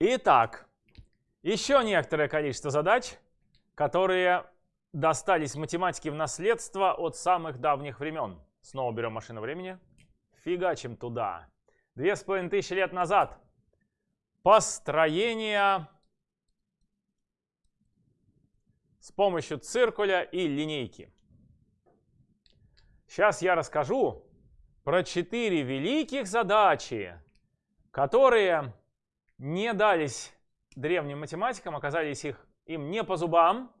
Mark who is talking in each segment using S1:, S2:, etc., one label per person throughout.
S1: Итак, еще некоторое количество задач, которые достались математике в наследство от самых давних времен. Снова берем машину времени, фигачим туда. Две с половиной тысячи лет назад построение с помощью циркуля и линейки. Сейчас я расскажу про четыре великих задачи, которые не дались древним математикам, оказались их, им не по зубам.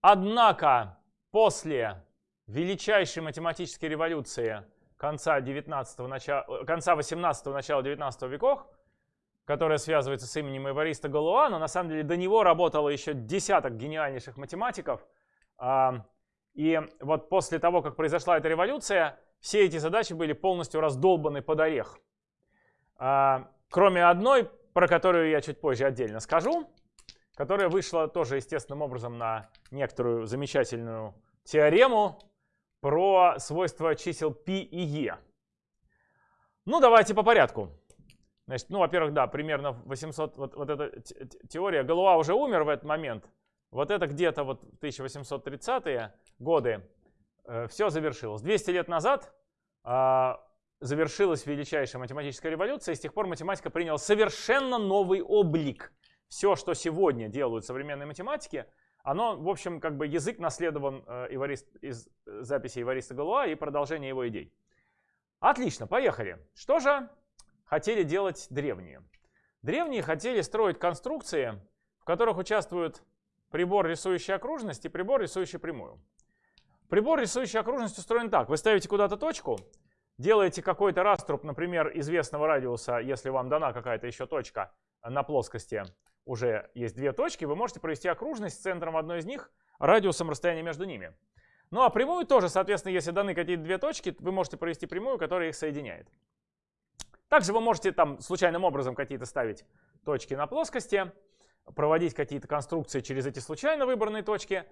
S1: Однако после величайшей математической революции конца, 19 начала, конца 18 начала 19 веков, которая связывается с именем Эвариста Галуа, но на самом деле до него работало еще десяток гениальнейших математиков. А, и вот после того, как произошла эта революция, все эти задачи были полностью раздолбаны под орех. А, кроме одной, про которую я чуть позже отдельно скажу, которая вышла тоже естественным образом на некоторую замечательную теорему про свойства чисел π и e. Ну, давайте по порядку. Значит, ну, во-первых, да, примерно 800, вот, вот эта теория, Галуа уже умер в этот момент. Вот это где-то вот 1830-е годы э, все завершилось. 200 лет назад э, завершилась величайшая математическая революция, и с тех пор математика приняла совершенно новый облик. Все, что сегодня делают современные математики, оно, в общем, как бы язык наследован э, из записи Ивариста Галуа и продолжение его идей. Отлично, поехали. Что же хотели делать древние? Древние хотели строить конструкции, в которых участвуют прибор, рисующий окружность, и прибор, рисующий прямую. Прибор, рисующий окружность, устроен так. Вы ставите куда-то точку, делаете какой-то раструб, например, известного радиуса, если вам дана какая-то еще точка на плоскости, уже есть две точки, вы можете провести окружность с центром одной из них, радиусом расстояния между ними. Ну а прямую тоже, соответственно, если даны какие-то две точки, вы можете провести прямую, которая их соединяет. Также вы можете там случайным образом какие-то ставить точки на плоскости, проводить какие-то конструкции через эти случайно выбранные точки.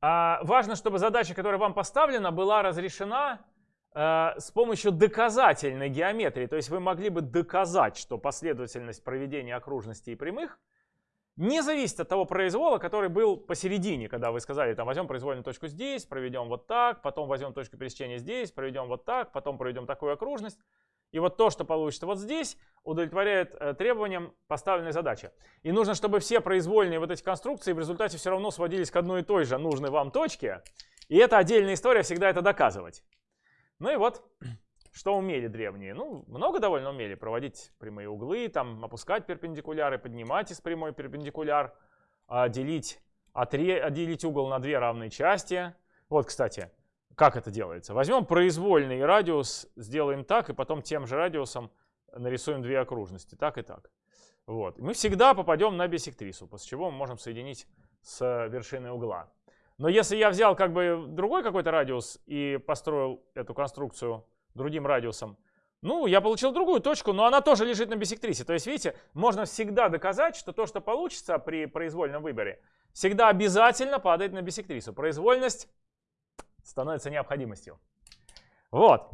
S1: А важно, чтобы задача, которая вам поставлена, была разрешена э, с помощью доказательной геометрии. То есть вы могли бы доказать, что последовательность проведения окружностей и прямых не зависит от того произвола, который был посередине, когда вы сказали, там, возьмем произвольную точку здесь, проведем вот так, потом возьмем точку пересечения здесь, проведем вот так, потом проведем такую окружность. И вот то, что получится вот здесь, удовлетворяет э, требованиям поставленной задачи. И нужно, чтобы все произвольные вот эти конструкции в результате все равно сводились к одной и той же нужной вам точке. И это отдельная история всегда это доказывать. Ну и вот, что умели древние? Ну, много довольно умели проводить прямые углы, там, опускать перпендикуляры, поднимать из прямой перпендикуляр, а, делить, отре, делить угол на две равные части. Вот, кстати, как это делается? Возьмем произвольный радиус, сделаем так, и потом тем же радиусом нарисуем две окружности, так и так. Вот. Мы всегда попадем на бисектрису, после чего мы можем соединить с вершиной угла. Но если я взял как бы другой какой-то радиус и построил эту конструкцию другим радиусом, ну, я получил другую точку, но она тоже лежит на бисектрисе. То есть, видите, можно всегда доказать, что то, что получится при произвольном выборе, всегда обязательно падает на бисектрису. Произвольность становится необходимостью. Вот.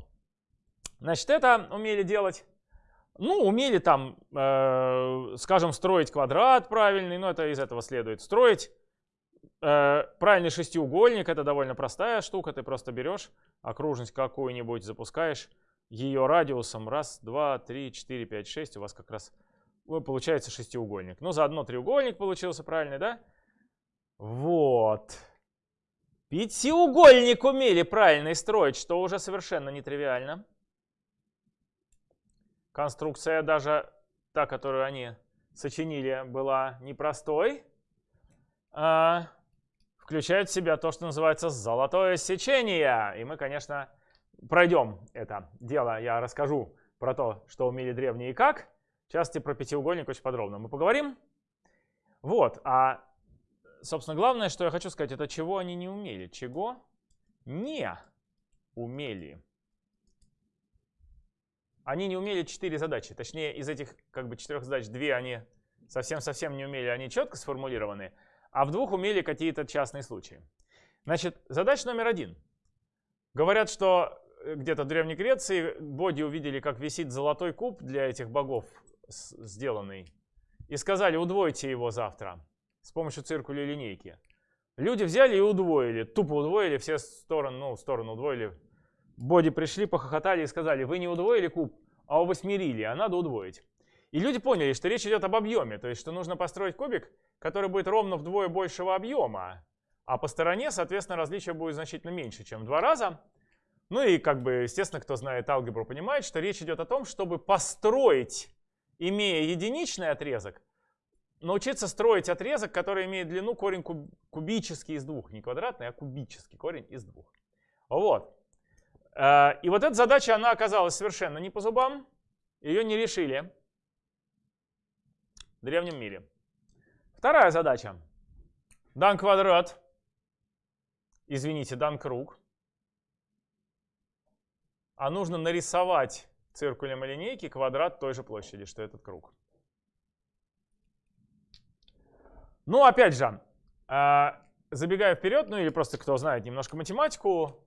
S1: Значит, это умели делать. Ну, умели там, э, скажем, строить квадрат правильный, но это из этого следует. Строить правильный шестиугольник это довольно простая штука. Ты просто берешь окружность какую-нибудь, запускаешь ее радиусом. Раз, два, три, четыре, пять, шесть. У вас как раз получается шестиугольник. Ну, заодно треугольник получился правильный, да? Вот. Пятиугольник умели правильно строить, что уже совершенно нетривиально. Конструкция даже та, которую они сочинили, была непростой. А, включает в себя то, что называется золотое сечение. И мы, конечно, пройдем это дело. Я расскажу про то, что умели древние и как. В частности, про пятиугольник очень подробно мы поговорим. Вот, а, собственно, главное, что я хочу сказать, это чего они не умели. Чего не умели. Они не умели четыре задачи. Точнее, из этих как бы четырех задач две они совсем-совсем не умели. Они четко сформулированы а в двух умели какие-то частные случаи. Значит, задача номер один. Говорят, что э, где-то в Древней Греции боги увидели, как висит золотой куб для этих богов, сделанный и сказали, удвойте его завтра с помощью циркуля линейки. Люди взяли и удвоили, тупо удвоили, все стороны, ну, сторону удвоили. Боди пришли, похохотали и сказали, вы не удвоили куб, а увосьмерили, а надо удвоить. И люди поняли, что речь идет об объеме, то есть что нужно построить кубик, который будет ровно вдвое большего объема, а по стороне, соответственно, различие будет значительно меньше, чем в два раза. Ну и, как бы, естественно, кто знает алгебру, понимает, что речь идет о том, чтобы построить, имея единичный отрезок, научиться строить отрезок, который имеет длину корень куб, кубический из двух. Не квадратный, а кубический корень из двух. Вот. Э, и вот эта задача, она оказалась совершенно не по зубам. Ее не решили древнем мире. Вторая задача. Дан квадрат. Извините, дан круг. А нужно нарисовать циркулем и линейки квадрат той же площади, что этот круг. Ну, опять же, а, забегая вперед, ну или просто кто знает немножко математику,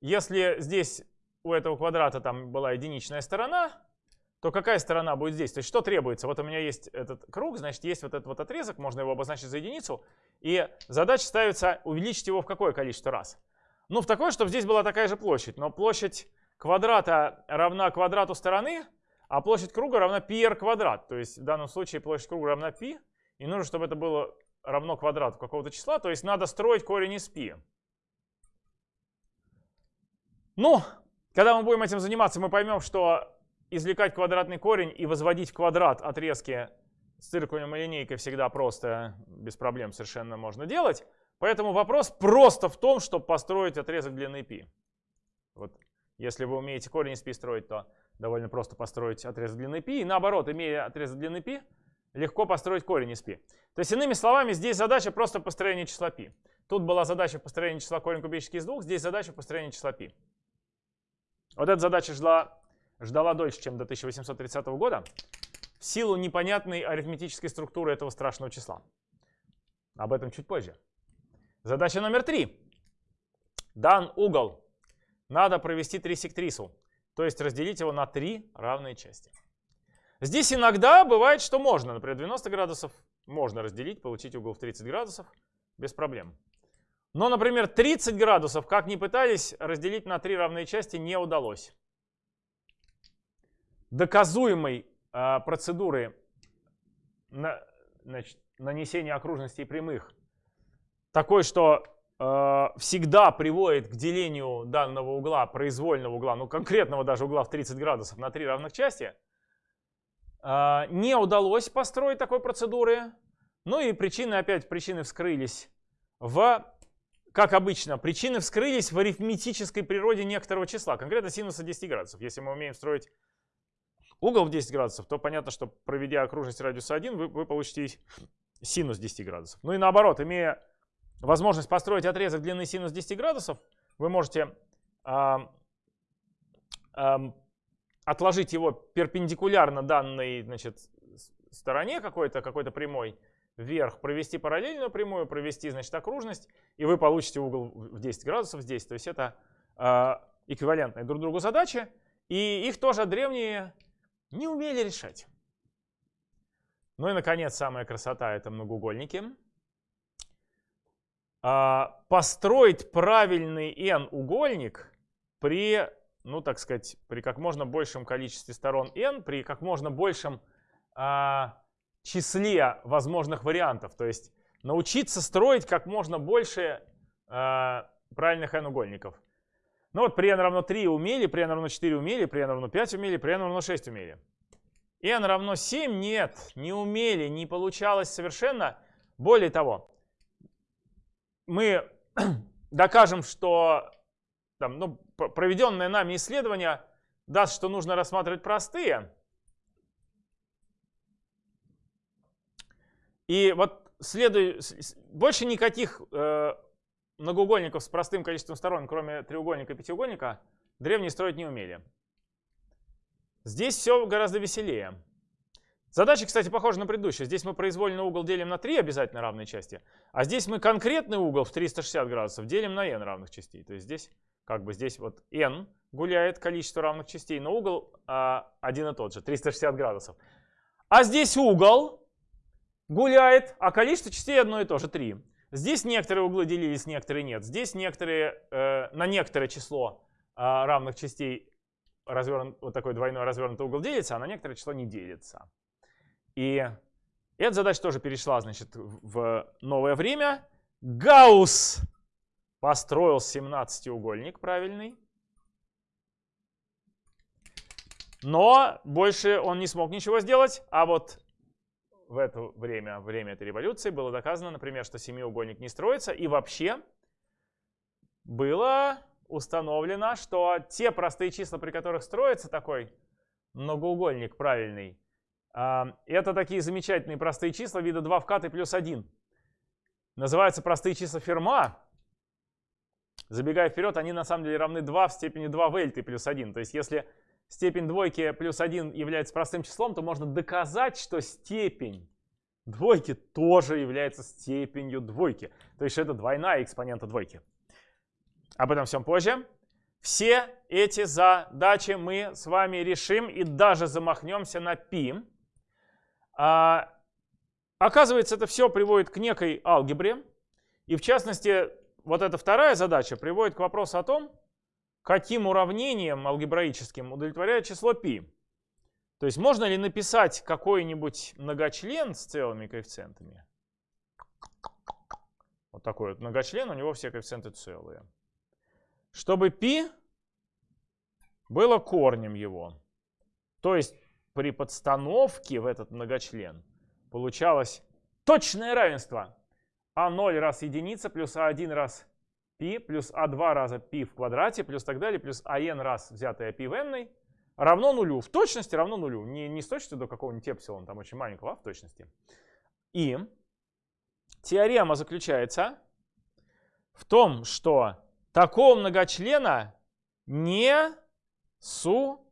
S1: если здесь у этого квадрата там была единичная сторона, то какая сторона будет здесь? То есть что требуется? Вот у меня есть этот круг, значит, есть вот этот вот отрезок, можно его обозначить за единицу, и задача ставится увеличить его в какое количество раз? Ну, в такое, чтобы здесь была такая же площадь, но площадь квадрата равна квадрату стороны, а площадь круга равна πr квадрат. То есть в данном случае площадь круга равна π, и нужно, чтобы это было равно квадрату какого-то числа, то есть надо строить корень из π. Ну, когда мы будем этим заниматься, мы поймем, что извлекать квадратный корень и возводить в квадрат отрезки с циркулем и линейкой всегда просто, без проблем совершенно можно делать. Поэтому вопрос просто в том, чтобы построить отрезок длины π. Вот, если вы умеете корень из π строить, то довольно просто построить отрезок длины π. И наоборот, имея отрезок длины π, легко построить корень из π. То есть, иными словами, здесь задача просто построения числа π. Тут была задача построения числа корень кубический из двух, здесь задача построения числа π. Вот эта задача ждала, ждала дольше, чем до 1830 года, в силу непонятной арифметической структуры этого страшного числа. Об этом чуть позже. Задача номер три. Дан угол. Надо провести трисектрису, то есть разделить его на три равные части. Здесь иногда бывает, что можно. Например, 90 градусов можно разделить, получить угол в 30 градусов без проблем. Но, например, 30 градусов, как ни пытались, разделить на три равные части не удалось. Доказуемой э, процедуры на, значит, нанесения окружностей прямых такой, что э, всегда приводит к делению данного угла, произвольного угла, ну конкретного даже угла в 30 градусов на три равных части – а, не удалось построить такой процедуры. Ну и причины, опять причины вскрылись в, как обычно, причины вскрылись в арифметической природе некоторого числа, конкретно синуса 10 градусов. Если мы умеем строить угол в 10 градусов, то понятно, что проведя окружность радиуса 1, вы, вы получите синус 10 градусов. Ну и наоборот, имея возможность построить отрезок длины синус 10 градусов, вы можете а, а, отложить его перпендикулярно данной значит, стороне какой-то, какой-то прямой вверх, провести параллельную прямую, провести значит, окружность, и вы получите угол в 10 градусов здесь. То есть это э, эквивалентные друг другу задачи, и их тоже древние не умели решать. Ну и, наконец, самая красота — это многоугольники. А, построить правильный n-угольник при ну, так сказать, при как можно большем количестве сторон n, при как можно большем а, числе возможных вариантов. То есть научиться строить как можно больше а, правильных n-угольников. Ну вот при n равно 3 умели, при n равно 4 умели, при n равно 5 умели, при n равно 6 умели. n равно 7 нет, не умели, не получалось совершенно. Более того, мы докажем, что там, ну, проведенное нами исследование даст, что нужно рассматривать простые. И вот следует, больше никаких э, многоугольников с простым количеством сторон, кроме треугольника и пятиугольника, древние строить не умели. Здесь все гораздо веселее. Задача, кстати, похожа на предыдущую. Здесь мы произвольный угол делим на 3 обязательно равные части, а здесь мы конкретный угол в 360 градусов делим на n равных частей. То есть здесь как бы здесь вот n гуляет количество равных частей, но угол а, один и тот же, 360 градусов. А здесь угол гуляет, а количество частей одно и то же 3. Здесь некоторые углы делились, некоторые нет. Здесь некоторые, э, на некоторое число э, равных частей развернут, вот такой двойной развернутый угол делится, а на некоторое число не делится. И эта задача тоже перешла значит, в новое время. Гаусс построил 17-угольник правильный. Но больше он не смог ничего сделать, а вот в это время, время этой революции, было доказано, например, что семиугольник не строится. И вообще было установлено, что те простые числа, при которых строится такой многоугольник правильный, а, это такие замечательные простые числа вида 2 в кат и плюс 1. Называются простые числа Ферма. Забегая вперед, они на самом деле равны 2 в степени 2 в L плюс 1. То есть если степень двойки плюс 1 является простым числом, то можно доказать, что степень двойки тоже является степенью двойки. То есть это двойная экспонента двойки. Об этом всем позже. Все эти задачи мы с вами решим и даже замахнемся на π. А, оказывается, это все приводит к некой алгебре. И в частности, вот эта вторая задача приводит к вопросу о том, каким уравнением алгебраическим удовлетворяет число π. То есть можно ли написать какой-нибудь многочлен с целыми коэффициентами? Вот такой вот многочлен, у него все коэффициенты целые. Чтобы π было корнем его. То есть при подстановке в этот многочлен получалось точное равенство а0 раз единица плюс а1 раз π плюс а2 раза π в квадрате плюс так далее плюс ан раз взятое π в n равно нулю. В точности равно нулю. Не, не с точностью до какого-нибудь эпсилона, там очень маленького, а в точности. И теорема заключается в том, что такого многочлена не существует.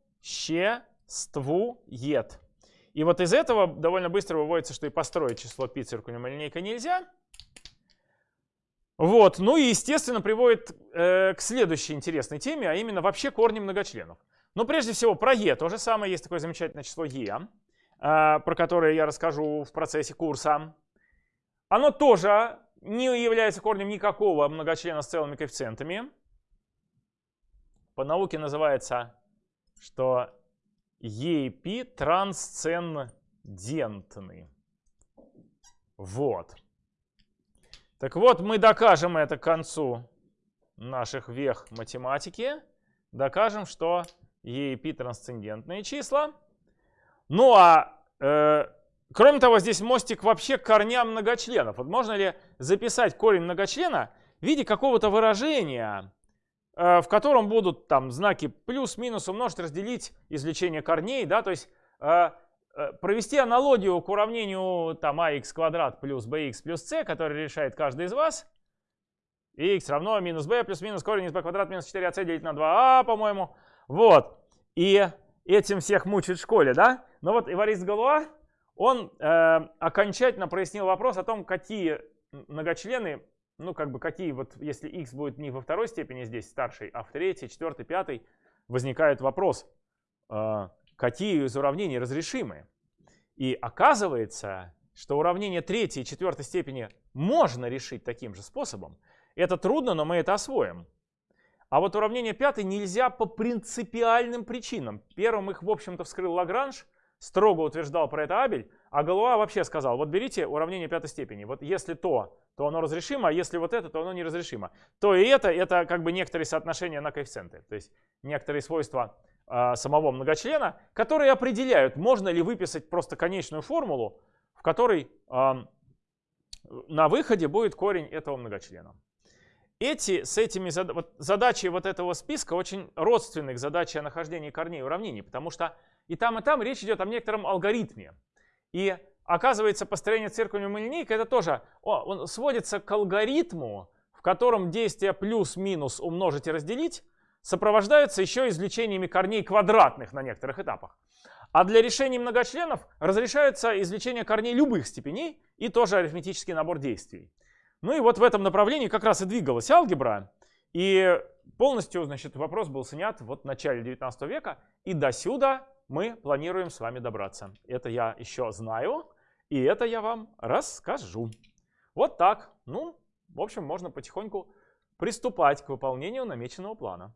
S1: И вот из этого довольно быстро выводится, что и построить число π циркулем линейкой нельзя. Вот, ну и, естественно, приводит э, к следующей интересной теме, а именно вообще корни многочленов. Но прежде всего про e то же самое. Есть такое замечательное число e, э, про которое я расскажу в процессе курса. Оно тоже не является корнем никакого многочлена с целыми коэффициентами. По науке называется, что e и π трансцендентны. Вот. Так вот, мы докажем это к концу наших вех математики. Докажем, что e и π трансцендентные числа. Ну а э, кроме того, здесь мостик вообще к корням многочленов. Вот можно ли записать корень многочлена в виде какого-то выражения, э, в котором будут там знаки плюс-минус умножить, разделить извлечение корней, да, то есть Э, провести аналогию к уравнению там ax квадрат плюс bx плюс c, который решает каждый из вас. x равно минус b плюс минус корень из b квадрат минус 4ac делить на 2a, по-моему. Вот. И этим всех мучают в школе, да? Но вот Иварист Галуа, он э, окончательно прояснил вопрос о том, какие многочлены, ну как бы какие вот, если x будет не во второй степени здесь старший, а в третьей, четвертой, пятой, возникает вопрос, э, какие из уравнений разрешимы. И оказывается, что уравнение третьей и четвертой степени можно решить таким же способом. Это трудно, но мы это освоим. А вот уравнение пятой нельзя по принципиальным причинам. Первым их, в общем-то, вскрыл Лагранж, строго утверждал про это Абель, а Галуа вообще сказал, вот берите уравнение пятой степени, вот если то, то оно разрешимо, а если вот это, то оно неразрешимо. То и это, это как бы некоторые соотношения на коэффициенты, то есть некоторые свойства а, самого многочлена, которые определяют, можно ли выписать просто конечную формулу, в которой а, на выходе будет корень этого многочлена. Эти, с этими зад, вот, задачи вот этого списка очень родственны к задаче о нахождении корней уравнений, потому что и там, и там речь идет о некотором алгоритме. И оказывается, построение циркулем линейкой это тоже о, он сводится к алгоритму, в котором действие плюс-минус умножить и разделить сопровождаются еще извлечениями корней квадратных на некоторых этапах. А для решения многочленов разрешается извлечение корней любых степеней и тоже арифметический набор действий. Ну и вот в этом направлении как раз и двигалась алгебра. И полностью, значит, вопрос был снят вот в начале 19 века. И до сюда мы планируем с вами добраться. Это я еще знаю. И это я вам расскажу. Вот так. Ну, в общем, можно потихоньку приступать к выполнению намеченного плана.